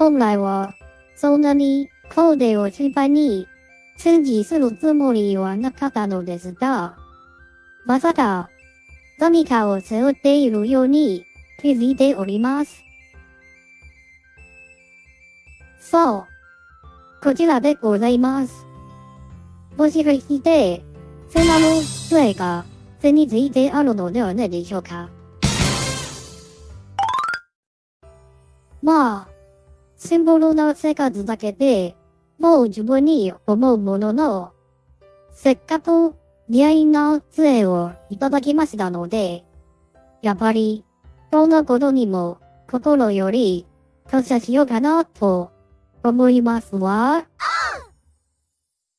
本来は、そんなにコーデを心配に、チジするつもりはなかったのですが、まさか、何かを背負っているように気づいております。そう。こちらでございます。もしかして、砂の杖が背についてあるのではないでしょうか。まあ、シンボルな生活だけで、もう自分に思うものの、せっかく似合いの杖をいただきましたので、やっぱり、どんなことにも心より感謝しようかなと思いますわ。